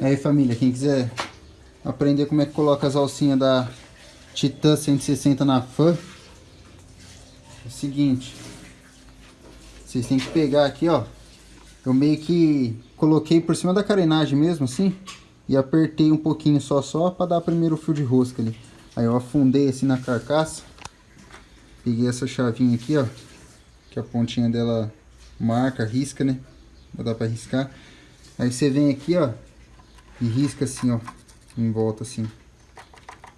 Aí família, quem quiser aprender como é que coloca as alcinhas da Titan 160 na fã, é o seguinte, vocês têm que pegar aqui, ó, eu meio que coloquei por cima da carenagem mesmo, assim, e apertei um pouquinho só, só para dar primeiro o fio de rosca ali. Aí eu afundei assim na carcaça, peguei essa chavinha aqui, ó, que a pontinha dela marca, risca, né? Vai dar para riscar. Aí você vem aqui, ó, e risca assim, ó, em volta assim.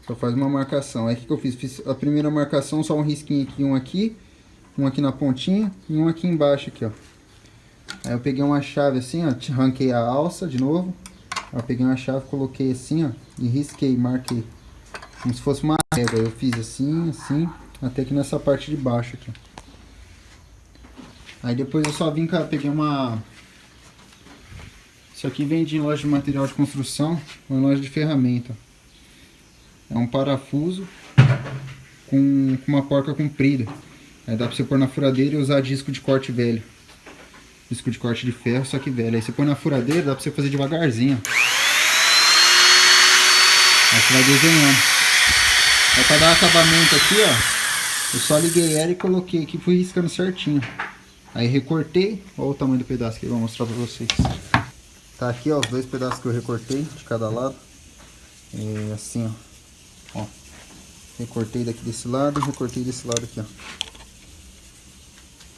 Só faz uma marcação. Aí o que, que eu fiz? Fiz a primeira marcação, só um risquinho aqui, um aqui, um aqui na pontinha e um aqui embaixo aqui, ó. Aí eu peguei uma chave assim, ó, arranquei a alça de novo. Eu peguei uma chave, coloquei assim, ó, e risquei, marquei. Como se fosse uma régua. Eu fiz assim, assim, até que nessa parte de baixo aqui. Aí depois eu só vim peguei uma... Isso aqui vende em loja de material de construção ou em loja de ferramenta. É um parafuso com, com uma porca comprida. Aí dá pra você pôr na furadeira e usar disco de corte velho. Disco de corte de ferro, só que velho. Aí você põe na furadeira, dá pra você fazer devagarzinho. Aí você vai desenhando. Aí pra dar acabamento aqui, ó. Eu só liguei ela e coloquei aqui, fui riscando certinho. Aí recortei, olha o tamanho do pedaço que eu vou mostrar pra vocês. Tá aqui, ó, os dois pedaços que eu recortei de cada lado. É assim, ó. ó. Recortei daqui desse lado e recortei desse lado aqui, ó.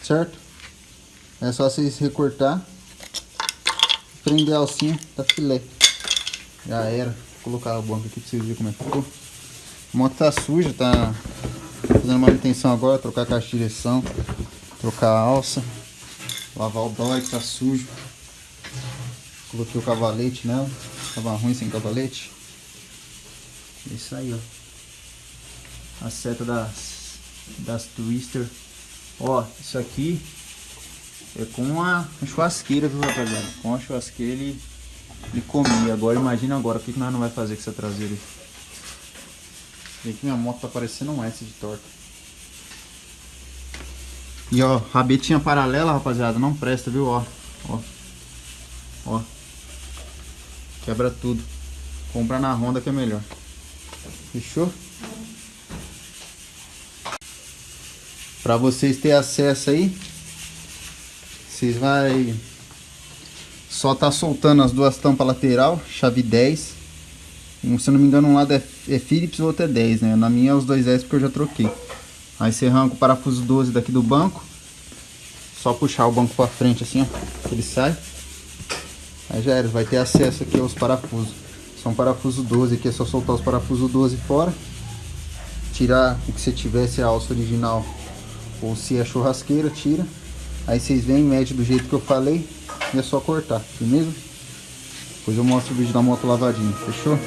Certo? É só vocês recortar. Prender a alcinha, tá filé. Já era. Vou colocar a banca aqui pra vocês verem como é que ficou. A moto tá suja, tá fazendo manutenção agora, trocar a caixa de direção, trocar a alça, lavar o dói que tá sujo. Coloquei o cavalete nela, tava ruim sem cavalete. Isso aí, ó. A seta das, das Twister. Ó, isso aqui é com a churrasqueira, viu, rapaziada? Com a churrasqueira ele, ele comia. Agora, imagina agora, o que, que nós não vai fazer com essa traseira? Vê que minha moto tá parecendo um S de torta. E ó, rabetinha paralela, rapaziada, não presta, viu? Ó, ó. Ó. Quebra tudo. Compra na Honda que é melhor. Fechou? Pra vocês terem acesso aí, vocês vai só tá soltando as duas tampas lateral, chave 10. Se eu não me engano, um lado é, é Philips e o outro é 10, né? Na minha é os dois S porque eu já troquei. Aí você arranca o parafuso 12 daqui do banco. Só puxar o banco pra frente assim, ó. Ele sai. Aí já era, vai ter acesso aqui aos parafusos. São parafuso 12 aqui, é só soltar os parafusos 12 fora. Tirar o que você tivesse a alça original. Ou se é churrasqueira, tira. Aí vocês vêm, mede do jeito que eu falei. E é só cortar, beleza? Depois eu mostro o vídeo da moto lavadinha, fechou?